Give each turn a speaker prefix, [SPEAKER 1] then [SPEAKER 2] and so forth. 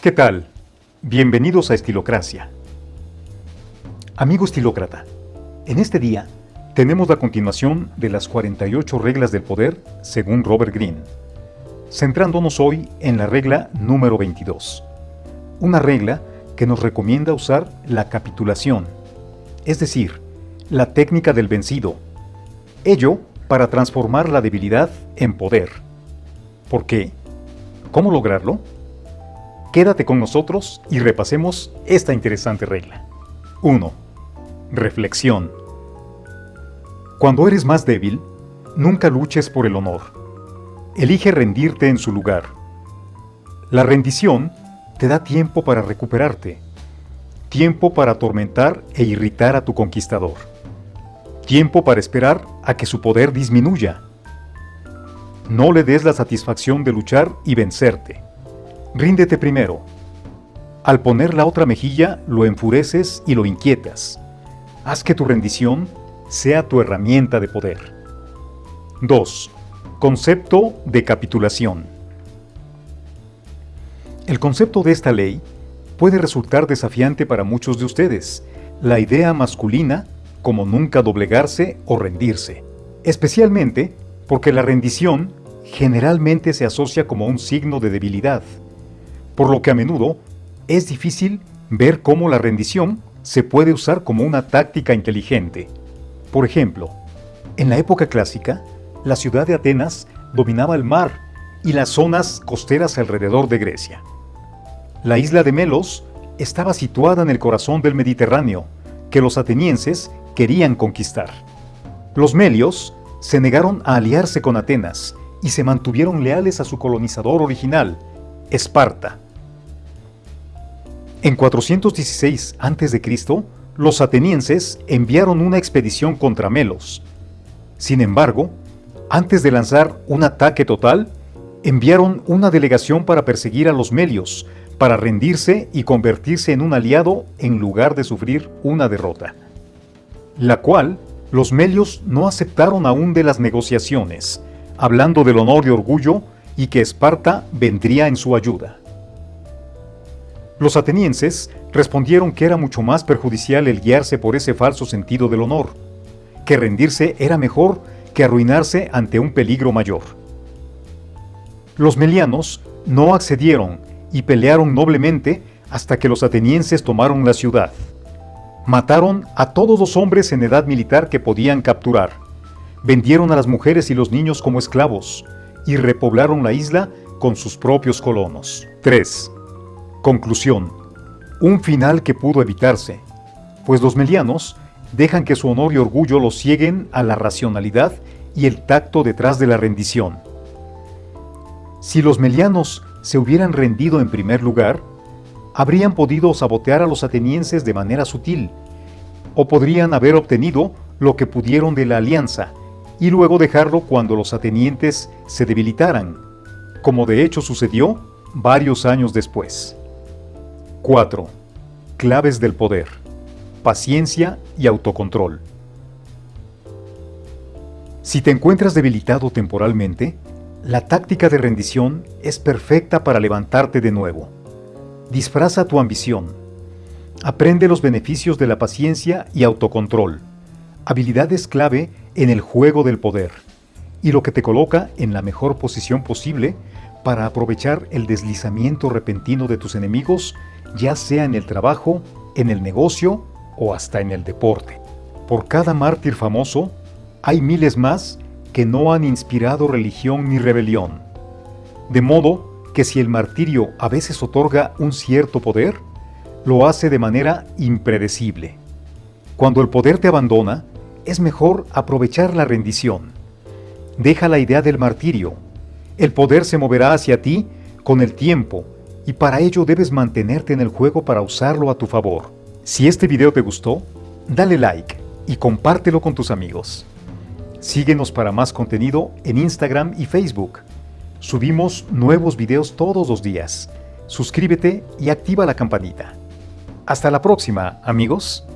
[SPEAKER 1] ¿Qué tal? Bienvenidos a Estilocracia. Amigo estilócrata, en este día tenemos la continuación de las 48 reglas del poder según Robert Greene, centrándonos hoy en la regla número 22, una regla que nos recomienda usar la capitulación, es decir, la técnica del vencido, ello para transformar la debilidad en poder. ¿Por qué? ¿Cómo lograrlo? Quédate con nosotros y repasemos esta interesante regla. 1. Reflexión. Cuando eres más débil, nunca luches por el honor. Elige rendirte en su lugar. La rendición te da tiempo para recuperarte, tiempo para atormentar e irritar a tu conquistador, tiempo para esperar a que su poder disminuya. No le des la satisfacción de luchar y vencerte. Ríndete primero. Al poner la otra mejilla, lo enfureces y lo inquietas. Haz que tu rendición sea tu herramienta de poder. 2. Concepto de capitulación. El concepto de esta ley puede resultar desafiante para muchos de ustedes. La idea masculina como nunca doblegarse o rendirse, especialmente porque la rendición generalmente se asocia como un signo de debilidad, por lo que a menudo es difícil ver cómo la rendición se puede usar como una táctica inteligente. Por ejemplo, en la época clásica, la ciudad de Atenas dominaba el mar y las zonas costeras alrededor de Grecia. La isla de Melos estaba situada en el corazón del Mediterráneo, que los atenienses querían conquistar. Los melios se negaron a aliarse con Atenas y se mantuvieron leales a su colonizador original, Esparta. En 416 a.C., los atenienses enviaron una expedición contra Melos. Sin embargo, antes de lanzar un ataque total, enviaron una delegación para perseguir a los melios, para rendirse y convertirse en un aliado en lugar de sufrir una derrota. La cual los melios no aceptaron aún de las negociaciones, hablando del honor y orgullo y que Esparta vendría en su ayuda. Los atenienses respondieron que era mucho más perjudicial el guiarse por ese falso sentido del honor, que rendirse era mejor que arruinarse ante un peligro mayor. Los melianos no accedieron y pelearon noblemente hasta que los atenienses tomaron la ciudad. Mataron a todos los hombres en edad militar que podían capturar. Vendieron a las mujeres y los niños como esclavos y repoblaron la isla con sus propios colonos. 3. Conclusión. Un final que pudo evitarse, pues los melianos dejan que su honor y orgullo los cieguen a la racionalidad y el tacto detrás de la rendición. Si los melianos se hubieran rendido en primer lugar, habrían podido sabotear a los atenienses de manera sutil, o podrían haber obtenido lo que pudieron de la alianza, y luego dejarlo cuando los atenientes se debilitaran, como de hecho sucedió varios años después. 4. Claves del poder. Paciencia y autocontrol. Si te encuentras debilitado temporalmente, la táctica de rendición es perfecta para levantarte de nuevo. Disfraza tu ambición. Aprende los beneficios de la paciencia y autocontrol, habilidades clave en el juego del poder, y lo que te coloca en la mejor posición posible para aprovechar el deslizamiento repentino de tus enemigos, ya sea en el trabajo, en el negocio o hasta en el deporte. Por cada mártir famoso, hay miles más que no han inspirado religión ni rebelión. De modo que si el martirio a veces otorga un cierto poder, lo hace de manera impredecible. Cuando el poder te abandona, es mejor aprovechar la rendición. Deja la idea del martirio. El poder se moverá hacia ti con el tiempo y para ello debes mantenerte en el juego para usarlo a tu favor. Si este video te gustó, dale like y compártelo con tus amigos. Síguenos para más contenido en Instagram y Facebook. Subimos nuevos videos todos los días. Suscríbete y activa la campanita. Hasta la próxima, amigos.